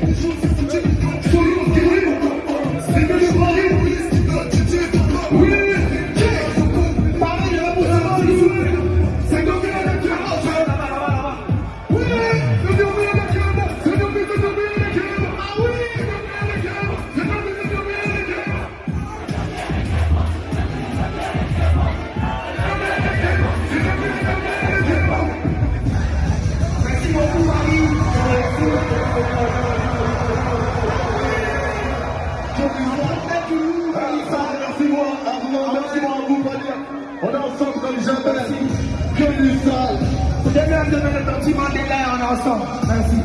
Thank you. Merci à vous. On est ensemble comme jamais. Que même, le petit Mandela, on est ensemble. Merci.